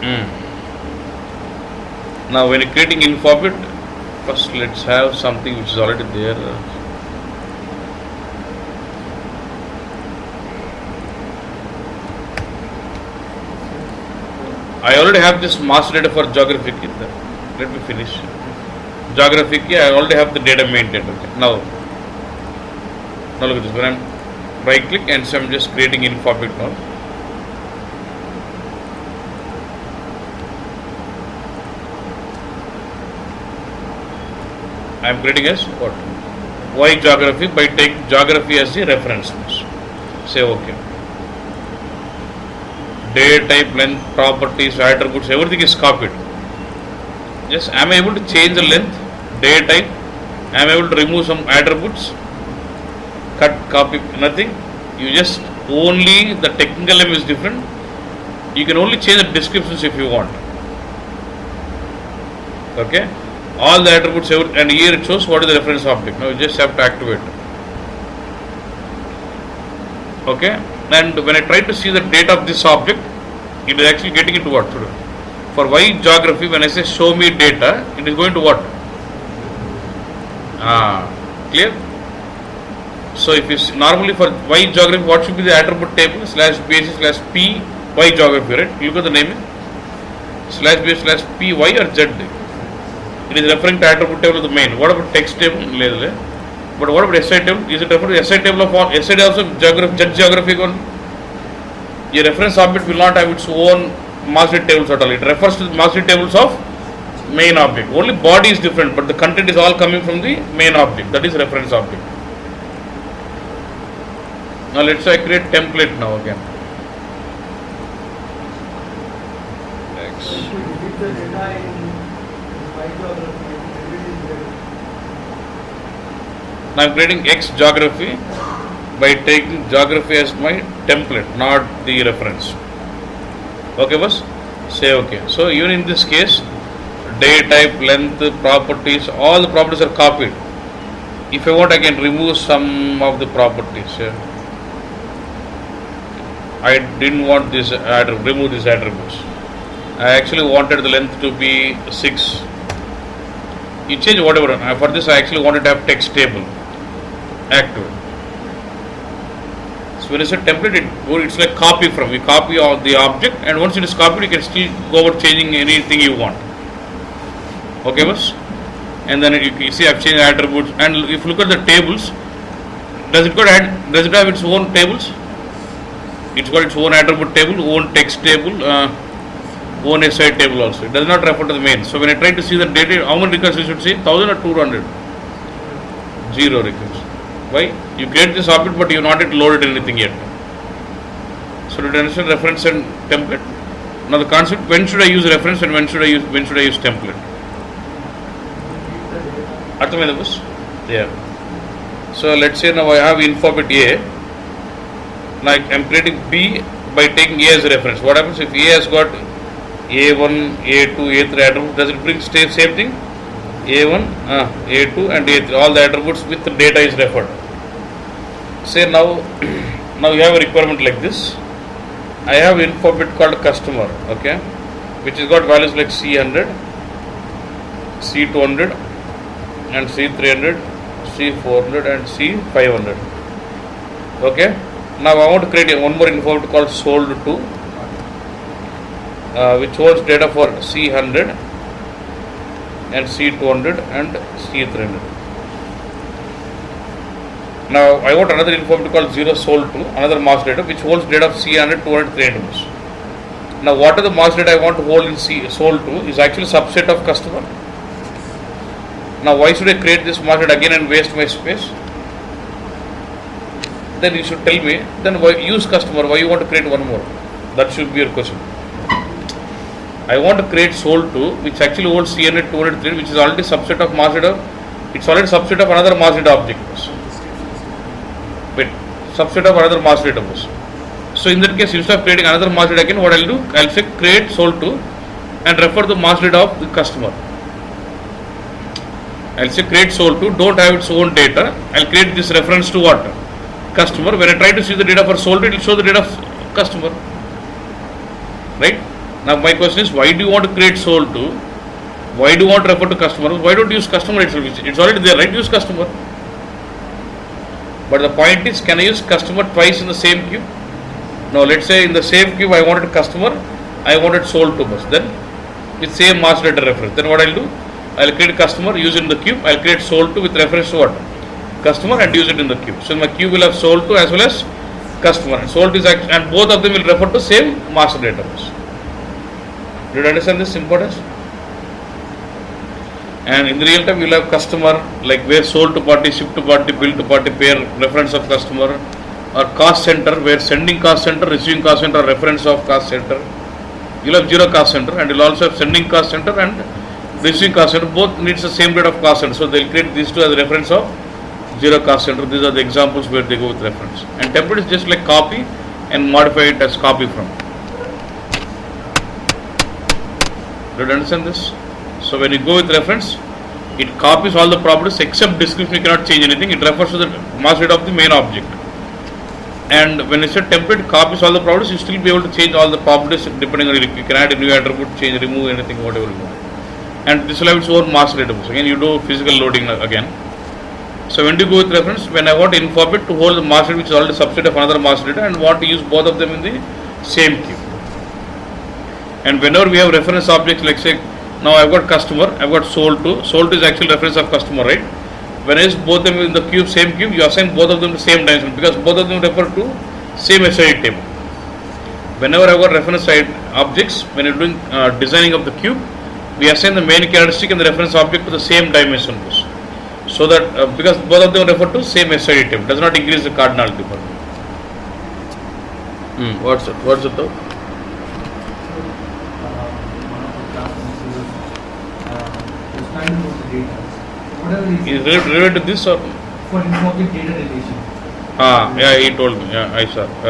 Mm. Now when creating infobit, first let's have something which is already there. I already have this master data for geographic. Let me finish. Geographic, I already have the data maintained. Okay. Now, now look at this. When I'm right click and so I'm just creating infobit now. I am creating as what? Y geography by take geography as the reference. Say OK. Day type, length, properties, attributes, everything is copied. Yes, I am able to change the length, day type? I am able to remove some attributes? Cut, copy, nothing. You just only the technical name is different. You can only change the descriptions if you want. Okay all the attributes and here it shows what is the reference object. Now you just have to activate. Okay, and when I try to see the date of this object, it is actually getting into what? For Y geography, when I say show me data, it is going to what? Ah, clear? So if you see, normally for Y geography, what should be the attribute table slash basis slash P Y geography, right? Look at the name slash base slash P Y or Z it is referring to attribute table of the main. What about text table? But what about SID table? Is it referring to SID table of all? SI also geography, judge geographic one. A reference object will not have its own master tables at all. It refers to the master tables of main object. Only body is different, but the content is all coming from the main object. That is reference object. Now let's say I create template now again. Next. Now I am creating X geography by taking geography as my template, not the reference. Okay, boss? Say okay. So even in this case, day type, length, properties, all the properties are copied. If I want, I can remove some of the properties. Yeah. I didn't want this I remove these attributes. I actually wanted the length to be 6 you change whatever. For this I actually wanted to have text table. Active. So when it's a template it, it's like copy from you copy of the object and once it is copied you can still go over changing anything you want. Okay boss? And then you, you see I've changed attributes. And if you look at the tables does it got add, does it have its own tables? It's got its own attribute table own text table uh, own SID table also. It does not refer to the main. So when I try to see the data, how many records you should see? 1000 or 200? Zero records. Why? You create this object but you have not yet loaded anything yet. So to understand reference and template. Now the concept when should I use reference and when should I use when should I use template? Yeah. So let's say now I have info bit A. Now I am creating B by taking A as a reference. What happens if A has got a1, A2, A3 attributes? Does it bring same thing? A1, uh, A2 and A3. All the attributes with the data is referred. Say now, now you have a requirement like this. I have info bit called customer, okay, which has got values like C100, C200 and C300, C400 and C500. Okay. Now I want to create one more infobit called sold to, uh, which holds data for C100 and C200 and C300. Now I want another infobit called 0 sold to, another master data which holds data of C100, 200, 300. Now what are the master data I want to hold in C sold to is actually subset of customer. Now why should I create this master data again and waste my space? Then you should tell me, then why use customer, why you want to create one more? That should be your question. I want to create sold to which actually holds C100, 200, 300 which is already subset of master data. It's already subset of another master data object. Wait, subset of another master database. So in that case, instead of creating another master data again, what I'll do, I'll say create sold to and refer the master data of the customer. I'll say create sold to, don't have its own data. I'll create this reference to what? Customer. When I try to see the data for sold to, it will show the data of customer. Right? Now my question is, why do you want to create soul to? Why do you want to refer to customer? Why don't you use customer itself? It's- already there, right? Use customer. But the point is, can I use customer twice in the same cube? No, let's say in the same cube I wanted customer, I wanted sold to bus. Then with same master data reference. Then what I'll do? I'll create customer, use it in the cube. I'll create sold to with reference to what? Customer and use it in the cube. So my cube will have sold to as well as customer. Sold is act- and both of them will refer to same master data bus. Did you understand this importance? And in the real time, you'll have customer like where sold to party, ship to party, bill to party, pair reference of customer, or cost center where sending cost center, receiving cost center, reference of cost center. You'll have zero cost center, and you'll also have sending cost center and receiving cost center. Both needs the same rate of cost center, so they'll create these two as reference of zero cost center. These are the examples where they go with reference. And template is just like copy and modify it as copy from. Do you understand this? So when you go with reference, it copies all the properties except description, you cannot change anything. It refers to the mass data of the main object. And when it's a template, copies all the properties, you still be able to change all the properties depending on it. You can add a new attribute, change, remove anything, whatever you want. And this will have its own master database. Again, you do physical loading again. So when you go with reference? When I want to inform it to hold the master which is already subset of another mass data and want to use both of them in the same cube. And whenever we have reference objects, like say, now I've got customer, I've got sold to, sold to is actual reference of customer, right? When I use both them in the cube, same cube, you assign both of them the same dimension because both of them refer to same SID table. Whenever I've got reference side objects, when you're doing uh, designing of the cube, we assign the main characteristic and the reference object to the same dimension. So that, uh, because both of them refer to same SID table, does not increase the cardinality for me. Hmm, what's it? What's it though? Whatever Is is it related to this or? for informative data relation. Ah, yeah, he told me. Yeah, I saw. Yeah.